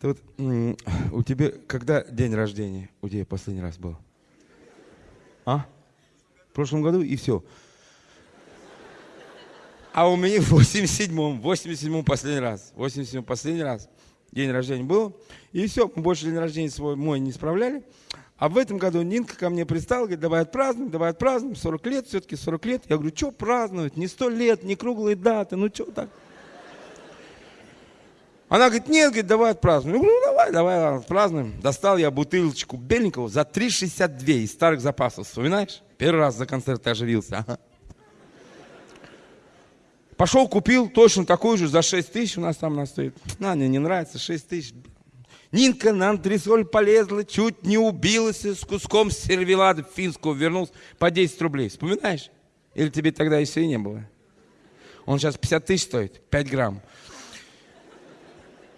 Ты вот, у тебя, когда день рождения у тебя последний раз был? А? В прошлом году и все. А у меня в 87-м, 87-м последний раз. 87-м последний раз. День рождения был. И все, мы больше день рождения свой мой не справляли. А в этом году Нинка ко мне пристала, говорит, давай отпразднуем, давай отпразднуем. 40 лет, все-таки 40 лет. Я говорю, что праздновать? Не 100 лет, не круглые даты, ну что так? Она говорит, нет, говорит, давай отпразднуем. Ну давай, давай отпразднуем. Достал я бутылочку беленького за 3,62 из старых запасов. Вспоминаешь? Первый раз за концерт оживился. Ага. Пошел, купил точно такую же за 6 тысяч у нас там она стоит. На, мне не нравится, 6 тысяч. Нинка на антресоль полезла, чуть не убилась с куском сервелада финского, вернулся по 10 рублей. Вспоминаешь? Или тебе тогда еще и не было? Он сейчас 50 тысяч стоит, 5 грамм.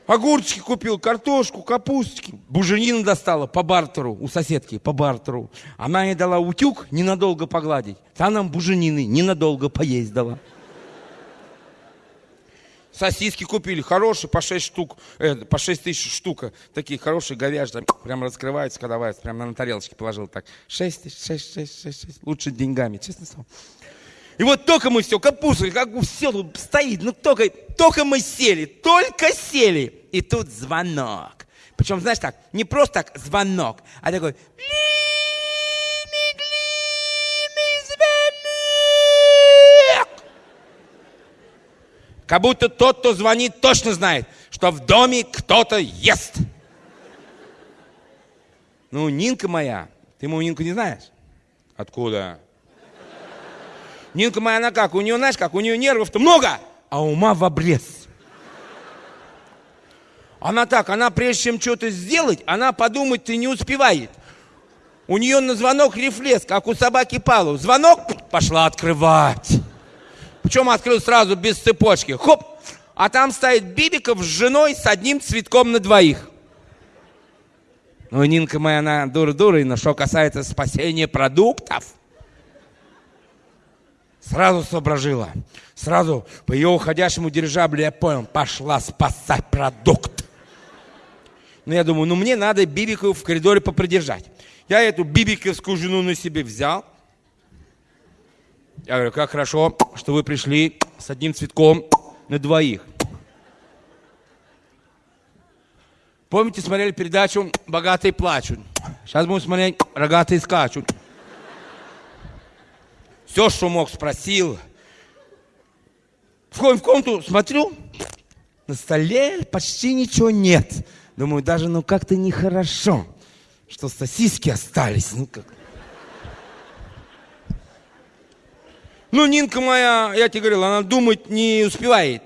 Огурчики купил, картошку, капустики. Буженина достала по бартеру, у соседки, по бартеру. Она ей дала утюг ненадолго погладить. Та нам буженины ненадолго поесть дала. Сосиски купили, хорошие, по 6 штук, э, по 6 тысяч штука. Такие хорошие, говяжьи, прям раскрываются, когда варятся, прям на тарелочке положил так. 6 тысяч, 6, 6, 6, 6. Лучше деньгами, честно слово. И вот только мы все, капуста, как все стоит, ну только, только мы сели, только сели. И тут звонок. Причем, знаешь так, не просто так звонок, а такой Как будто тот, кто звонит, точно знает, что в доме кто-то ест. Ну, Нинка моя, ты мою Нинку не знаешь? Откуда? Нинка моя, она как? У нее, знаешь, как? У нее нервов-то много, а ума в обрез. Она так, она прежде чем что-то сделать, она подумать-то не успевает. У нее на звонок рефлекс, как у собаки Палу. Звонок, пошла открывать. Причем открыл сразу без цепочки. Хоп! А там стоит Бибиков с женой с одним цветком на двоих. Ну, Нинка моя, она дура-дура, но что касается спасения продуктов, Сразу соображила. Сразу по ее уходящему дирижаблю я понял, пошла спасать продукт. Ну, я думаю, ну мне надо Бибикову в коридоре попридержать. Я эту бибиковскую жену на себе взял. Я говорю, как хорошо, что вы пришли с одним цветком на двоих. Помните, смотрели передачу «Богатые плачут»? Сейчас будем смотреть «Рогатые скачут». Все, что мог, спросил. Входим в комнату, смотрю, на столе почти ничего нет. Думаю, даже ну как-то нехорошо, что сосиски остались. Ну как. Ну, Нинка моя, я тебе говорил, она думать не успевает.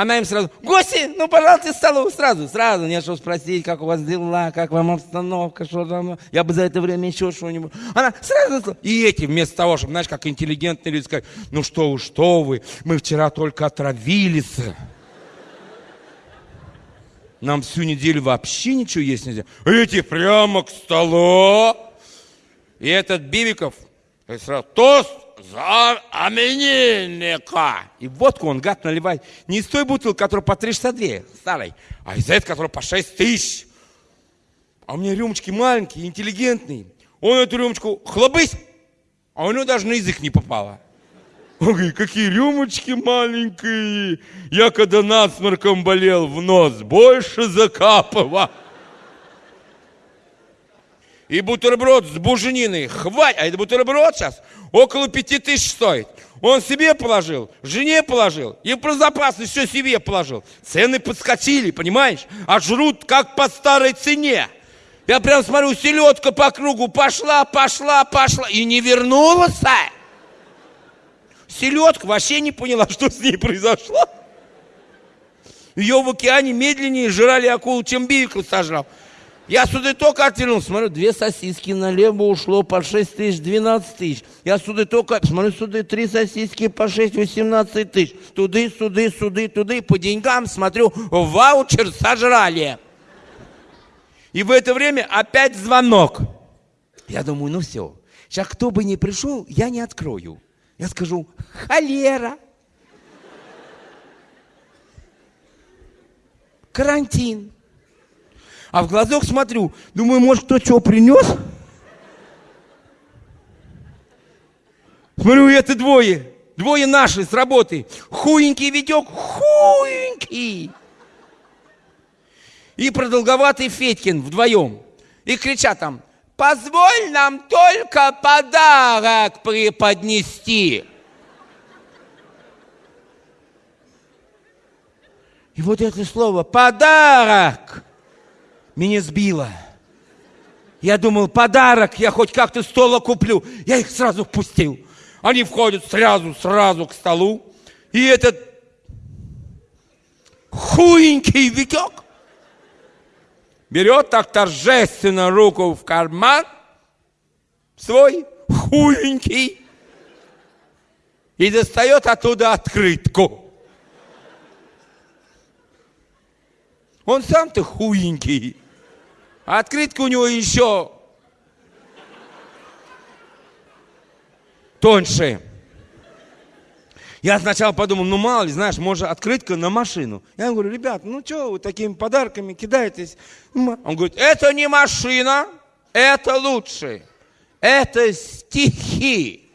Она им сразу, гости, ну, пожалуйста, столу, сразу, сразу, не что спросить, как у вас дела, как вам обстановка, что там, я бы за это время еще что-нибудь. Она сразу, и эти, вместо того, чтобы, знаешь, как интеллигентные люди сказать, ну что вы, что вы, мы вчера только отравились. Нам всю неделю вообще ничего есть нельзя. Эти прямо к столу. И этот Бибиков, сразу, тост, за именинника. И водку он, гад, наливает не из той бутылки, которая по 362, старой, а из этой, которая по 6 тысяч. А у меня рюмочки маленькие, интеллигентные. Он эту рюмочку хлобысь, а у него даже на язык не попало. Он говорит, какие рюмочки маленькие. Я когда насморком болел в нос, больше закапывал и бутерброд с бужениной. Хватит, а это бутерброд сейчас около пяти тысяч стоит. Он себе положил, жене положил, и про запасы все себе положил. Цены подскочили, понимаешь? А жрут как по старой цене. Я прям смотрю, селедка по кругу пошла, пошла, пошла, и не вернулась. Селедка вообще не поняла, что с ней произошло. Ее в океане медленнее жрали акулу, чем бивикл сожрал. Я сюда только оттянул, смотрю, две сосиски налево ушло по 6 тысяч, 12 тысяч. Я сюда только, смотрю, сюда три сосиски по 6, 18 тысяч. Туды, суды, суды, туды. По деньгам, смотрю, ваучер сожрали. И в это время опять звонок. Я думаю, ну все. Сейчас кто бы ни пришел, я не открою. Я скажу, холера. Карантин А в глазок смотрю, думаю, может, кто что принес? Смотрю, это двое. Двое наши с работы. Хуенький Витек, хуенький. И продолговатый Федькин вдвоем. И кричат там, позволь нам только подарок преподнести. И вот это слово «подарок» меня сбило. Я думал, подарок, я хоть как-то стола куплю. Я их сразу впустил. Они входят сразу, сразу к столу. И этот хуенький Витек берет так торжественно руку в карман свой хуенький и достает оттуда открытку. Он сам-то хуенький. А открытка у него еще тоньше. Я сначала подумал, ну мало ли, знаешь, может открытка на машину. Я говорю, ребят, ну что вы такими подарками кидаетесь? Он говорит, это не машина, это лучше. Это стихи.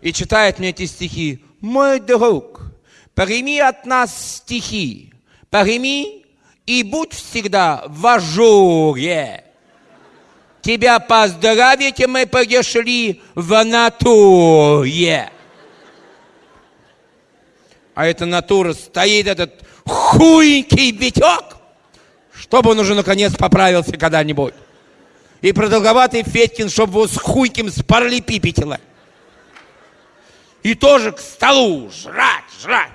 И читает мне эти стихи. Мой друг, прими от нас стихи. Прими и будь всегда в ажуре. Тебя поздравить мы пришли в натуре. А эта натура стоит, этот хуенький битек, чтобы он уже наконец поправился когда-нибудь. И продолговатый Федькин, чтобы его с хуйким с параллелепипетило. И тоже к столу жрать, жрать.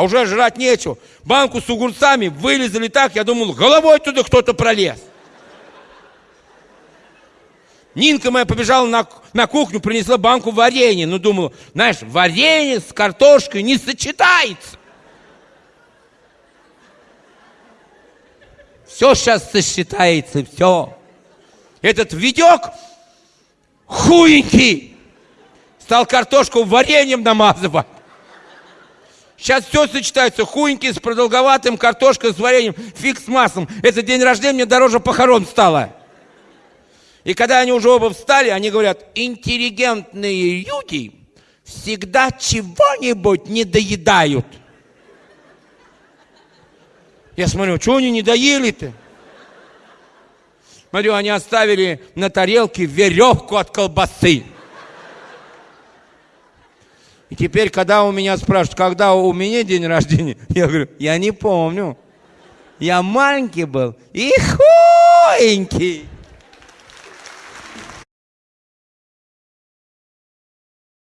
А уже жрать нечего. Банку с огурцами вылезали так, я думал, головой туда кто-то пролез. Нинка моя побежала на, на кухню, принесла банку варенья. Ну, думала, знаешь, варенье с картошкой не сочетается. Все сейчас сосчитается, все. Этот Витек хуенький стал картошку вареньем намазывать. Сейчас все сочетается. Хуенький с продолговатым, картошка с вареньем, фиг с маслом. Это день рождения мне дороже похорон стало. И когда они уже оба встали, они говорят, интеллигентные люди всегда чего-нибудь не доедают. Я смотрю, что они не доели-то? Смотрю, они оставили на тарелке веревку от колбасы. И теперь, когда у меня спрашивают, когда у меня день рождения, я говорю, я не помню. Я маленький был и хуенький.